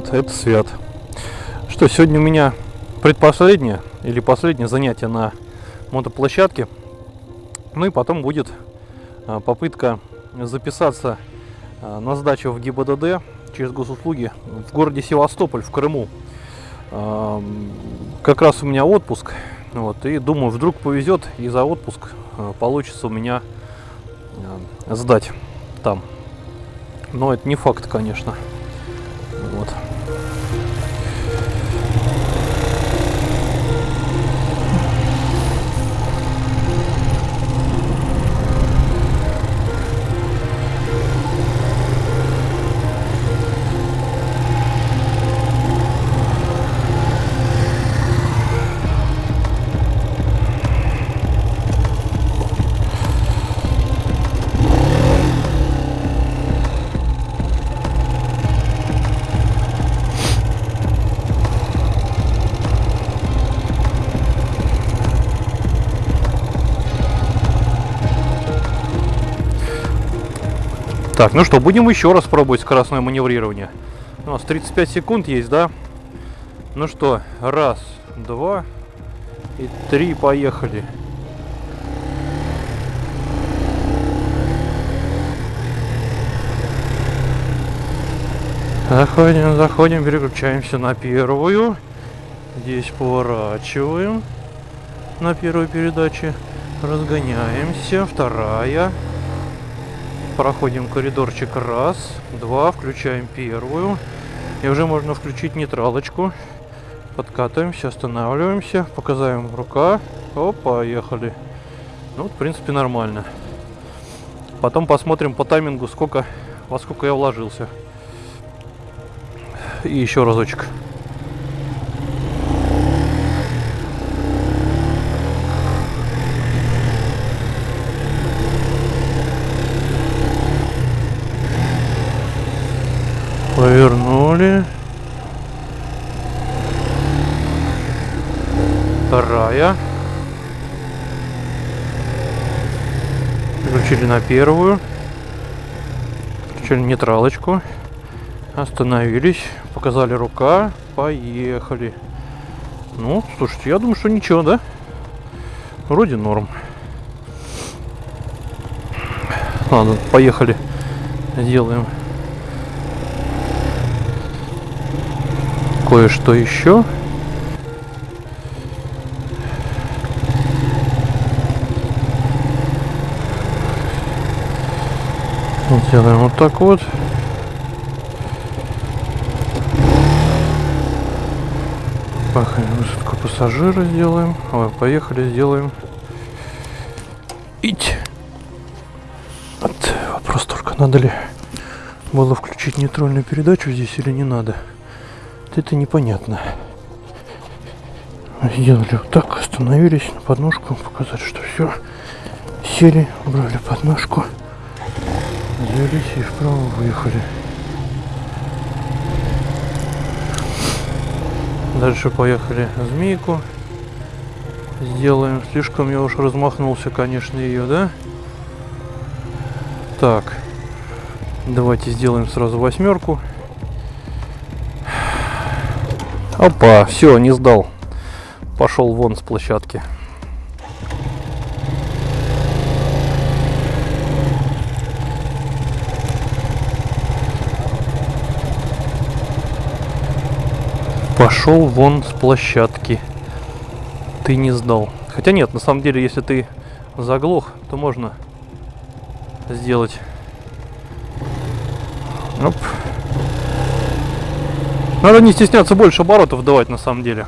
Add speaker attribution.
Speaker 1: привет, это Свят. Что, сегодня у меня предпоследнее или последнее занятие на мотоплощадке. Ну и потом будет а, попытка записаться а, на сдачу в ГИБДД через госуслуги в городе Севастополь, в Крыму. А, как раз у меня отпуск, вот, и думаю, вдруг повезет, и за отпуск получится у меня сдать там. Но это не факт, конечно. Так, ну что, будем еще раз пробовать скоростное маневрирование. У нас 35 секунд есть, да? Ну что, раз, два и три, поехали. Заходим, заходим, переключаемся на первую. Здесь поворачиваем на первой передаче. Разгоняемся. Вторая. Проходим коридорчик раз, два, включаем первую. И уже можно включить нейтралочку. Подкатываемся, останавливаемся, показываем рука. Оп, поехали. Ну, в принципе, нормально. Потом посмотрим по таймингу, сколько, во сколько я вложился. И еще разочек. Повернули. Вторая. Включили на первую. Включили нейтралочку. Остановились. Показали рука. Поехали. Ну, слушайте, я думаю, что ничего, да? Вроде норм. Ладно, поехали. Сделаем кое-что еще. Делаем вот так вот. Высадку пассажира сделаем. Ой, поехали, сделаем. Ить. Вот вопрос только, надо ли было включить нейтральную передачу здесь или не надо это непонятно. Сделали вот так, остановились на подножку, показать, что все. Сели, убрали подножку, взялись и вправо выехали. Дальше поехали змейку. Сделаем. Слишком я уж размахнулся, конечно, ее, да? Так. Давайте сделаем сразу восьмерку. Опа, все, не сдал. Пошел вон с площадки. Пошел вон с площадки. Ты не сдал. Хотя нет, на самом деле, если ты заглох, то можно сделать. Оп. Надо не стесняться больше оборотов давать на самом деле.